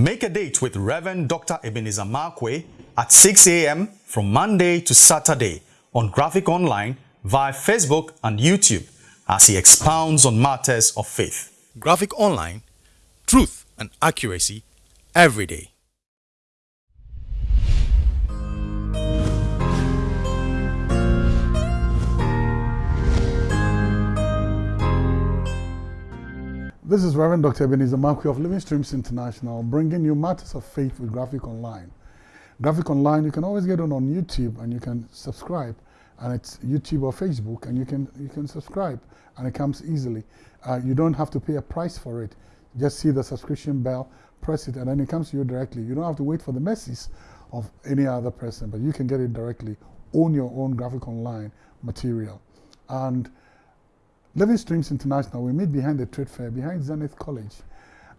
Make a date with Reverend Dr. Ebenezer Markwei at 6 a.m. from Monday to Saturday on Graphic Online via Facebook and YouTube as he expounds on matters of faith. Graphic Online, truth and accuracy every day. This is Reverend Dr. Ebenezer Markwei of Living Streams International, bringing you matters of faith with Graphic Online. Graphic Online, you can always get it on YouTube and you can subscribe, and it's YouTube or Facebook, and you can you can subscribe, and it comes easily. Uh, you don't have to pay a price for it. Just see the subscription bell, press it, and then it comes to you directly. You don't have to wait for the message of any other person, but you can get it directly. Own your own Graphic Online material, and Living Streams International, we meet behind the trade fair, behind Zenith College.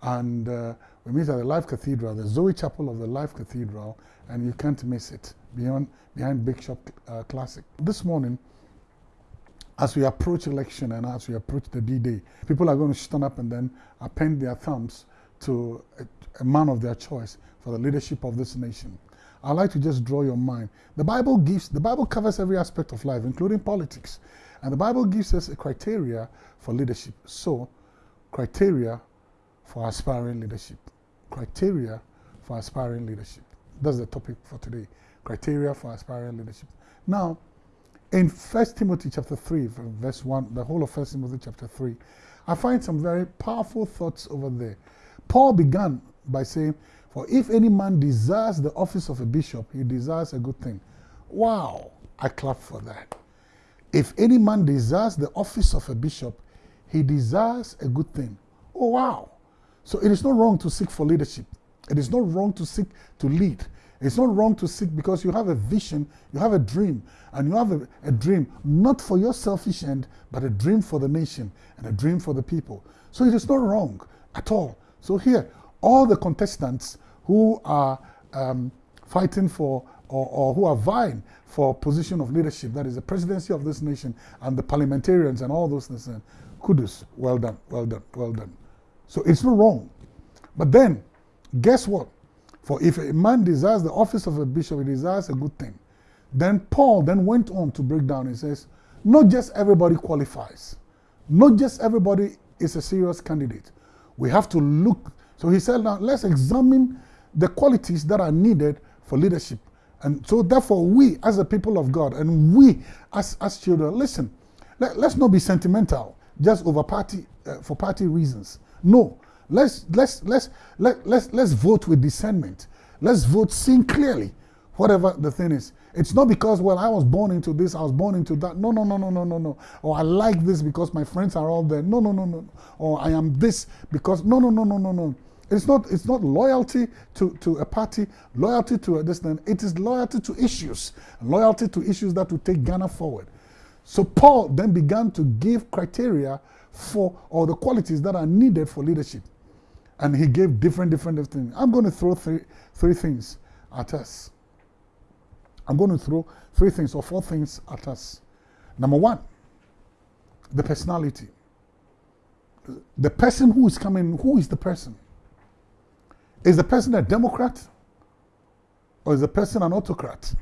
And uh, we meet at the Life Cathedral, the Zoe Chapel of the Life Cathedral, and you can't miss it, beyond, behind Big Shop uh, Classic. This morning, as we approach election and as we approach the D-Day, people are going to stand up and then append their thumbs to a, a man of their choice for the leadership of this nation. I'd like to just draw your mind. The Bible gives, the Bible covers every aspect of life, including politics. And the Bible gives us a criteria for leadership. So, criteria for aspiring leadership. Criteria for aspiring leadership. That's the topic for today. Criteria for aspiring leadership. Now, in 1 Timothy chapter 3, verse 1, the whole of 1 Timothy chapter 3, I find some very powerful thoughts over there. Paul began by saying, For if any man desires the office of a bishop, he desires a good thing. Wow, I clap for that. If any man desires the office of a bishop, he desires a good thing. Oh, wow. So it is not wrong to seek for leadership. It is not wrong to seek to lead. It's not wrong to seek because you have a vision, you have a dream, and you have a, a, dream not for your selfish end, but a dream for the nation and a dream for the people. So it is not wrong at all. So here, all the contestants who are um, fighting for or, or who are vying for position of leadership, that is the presidency of this nation and the parliamentarians and all those things, kudos, well done, well done, well done. So it's not wrong. But then, guess what? For if a man desires the office of a bishop, he desires a good thing. Then Paul then went on to break down. He says, not just everybody qualifies. Not just everybody is a serious candidate. We have to look. So he said, now let's examine the qualities that are needed for leadership. And so therefore we as a people of God and we as, as children, listen, let, us not be sentimental just over party, uh, for party reasons. No, let's, let's, let's, let, let's, let's vote with discernment. Let's vote seeing clearly whatever the thing is. It's not because, well, I was born into this, I was born into that. No, no, no, no, no, no, no. Or I like this because my friends are all there. No, no, no, no. Or I am this because, no, no, no, no, no, no. It's not, it's not loyalty to, to a party, loyalty to a distant. It is loyalty to issues, loyalty to issues that will take Ghana forward. So Paul then began to give criteria for all the qualities that are needed for leadership. And he gave different, different, things. I'm going to throw three, three things at us. I'm going to throw three things or four things at us. Number one, the personality. The person who is coming, who is the person? Is the person a Democrat or is the person an autocrat?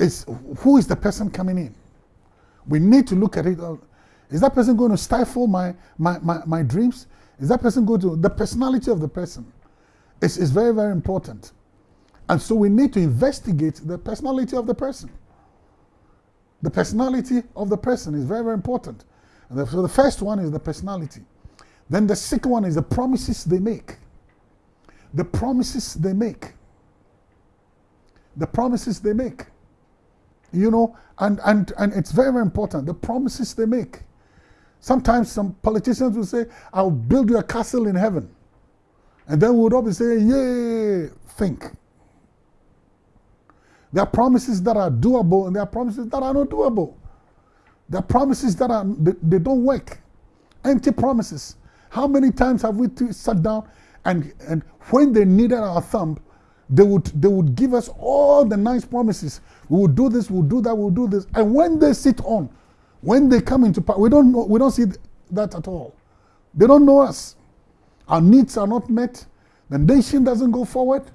Is, who is the person coming in? We need to look at it. Is that person going to stifle my, my, my, my dreams? Is that person going to, the personality of the person is, is very, very important. And so we need to investigate the personality of the person. The personality of the person is very, very important. And so the first one is the personality. Then the second one is the promises they make the promises they make. The promises they make. You know, and, and, and it's very, very important. The promises they make. Sometimes some politicians will say, I'll build you a castle in heaven. And then we would be saying, Yay, think. There are promises that are doable and there are promises that are not doable. There are promises that are they, they don't work. Empty promises. How many times have we sat down and, and when they needed our thumb, they would, they would give us all the nice promises. We will do this, we'll do that, we'll do this. And when they sit on, when they come into power, we don't, know, we don't see that at all. They don't know us. Our needs are not met. The nation doesn't go forward.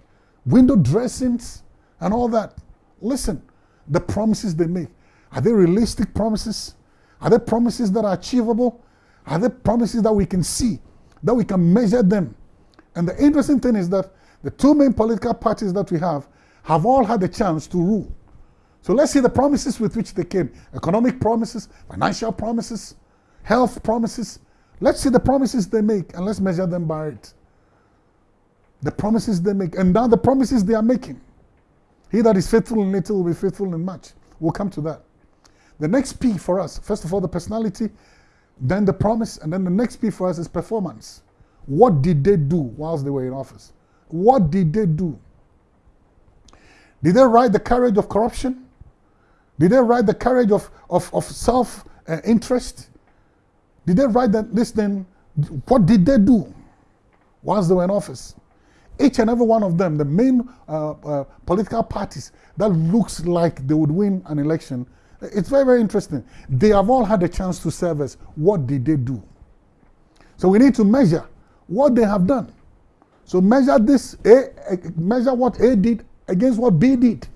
Window dressings and all that. Listen, the promises they make are they realistic promises? Are they promises that are achievable? Are they promises that we can see, that we can measure them? And the interesting thing is that the two main political parties that we have have all had a chance to rule. So let's see the promises with which they came economic promises, financial promises, health promises. Let's see the promises they make and let's measure them by it. The promises they make, and now the promises they are making. He that is faithful in little will be faithful in much. We'll come to that. The next P for us, first of all, the personality, then the promise, and then the next P for us is performance. What did they do whilst they were in office? What did they do? Did they ride the carriage of corruption? Did they ride the carriage of, of, of self uh, interest? Did they ride that, this then? What did they do whilst they were in office? Each and every one of them, the main uh, uh, political parties that looks like they would win an election, it's very, very interesting. They have all had a chance to serve us. What did they do? So we need to measure what they have done. So measure this, A, measure what A did against what B did.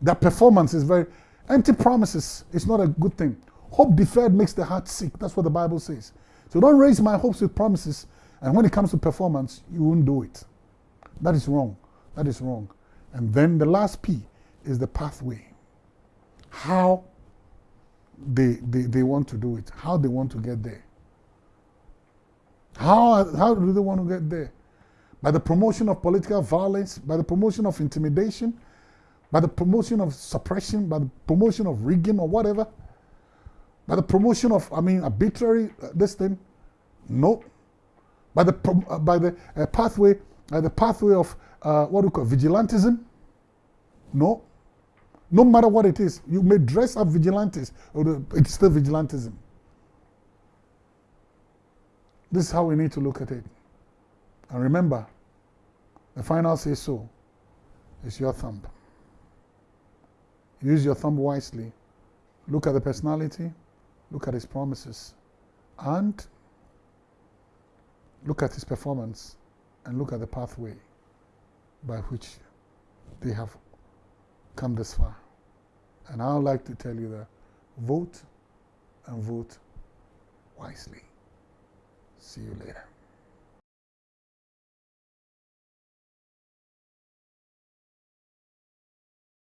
That performance is very, empty promises is not a good thing. Hope deferred makes the heart sick. That's what the Bible says. So don't raise my hopes with promises, and when it comes to performance, you won't do it. That is wrong. That is wrong. And then the last P is the pathway. How they, they, they want to do it, how they want to get there. How, how do they want to get there? By the promotion of political violence, by the promotion of intimidation, by the promotion of suppression, by the promotion of rigging or whatever, by the promotion of, I mean, arbitrary, uh, this thing. No. By the, uh, by the uh, pathway, the pathway of uh, what we call vigilantism. No. No matter what it is, you may dress up vigilantes, it's still vigilantism. This is how we need to look at it. And remember, the final say so is your thumb. Use your thumb wisely. Look at the personality, look at his promises, and look at his performance, and look at the pathway by which they have come this far. And I would like to tell you that vote and vote wisely. See you later.